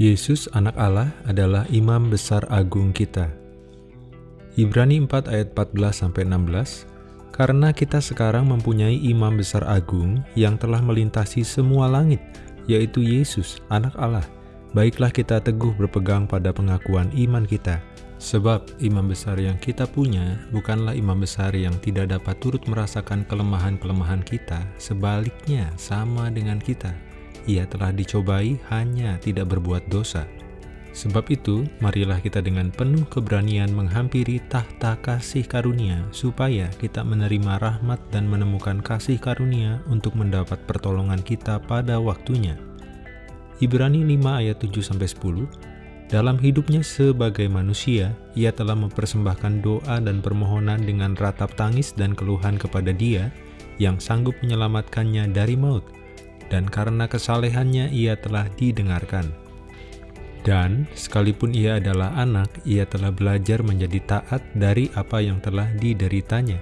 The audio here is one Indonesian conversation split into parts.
Yesus anak Allah adalah imam besar agung kita. Ibrani 4 ayat 14 sampai 16. Karena kita sekarang mempunyai imam besar agung yang telah melintasi semua langit, yaitu Yesus anak Allah. Baiklah kita teguh berpegang pada pengakuan iman kita. Sebab imam besar yang kita punya bukanlah imam besar yang tidak dapat turut merasakan kelemahan-kelemahan kita, sebaliknya sama dengan kita ia telah dicobai hanya tidak berbuat dosa. Sebab itu, marilah kita dengan penuh keberanian menghampiri tahta kasih karunia, supaya kita menerima rahmat dan menemukan kasih karunia untuk mendapat pertolongan kita pada waktunya. Ibrani 5 ayat 7-10 Dalam hidupnya sebagai manusia, ia telah mempersembahkan doa dan permohonan dengan ratap tangis dan keluhan kepada dia yang sanggup menyelamatkannya dari maut, dan karena kesalehannya ia telah didengarkan. Dan sekalipun ia adalah anak, ia telah belajar menjadi taat dari apa yang telah dideritanya.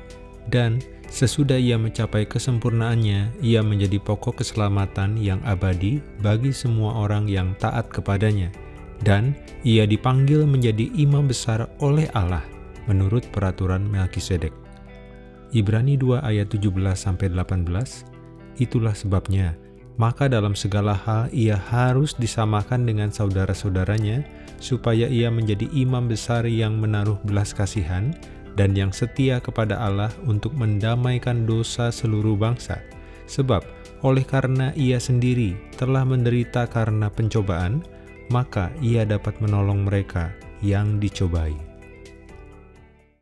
Dan sesudah ia mencapai kesempurnaannya, ia menjadi pokok keselamatan yang abadi bagi semua orang yang taat kepadanya. Dan ia dipanggil menjadi imam besar oleh Allah menurut peraturan Melkisedek. Ibrani 2 ayat 17-18 Itulah sebabnya maka dalam segala hal ia harus disamakan dengan saudara-saudaranya, supaya ia menjadi imam besar yang menaruh belas kasihan dan yang setia kepada Allah untuk mendamaikan dosa seluruh bangsa. Sebab oleh karena ia sendiri telah menderita karena pencobaan, maka ia dapat menolong mereka yang dicobai.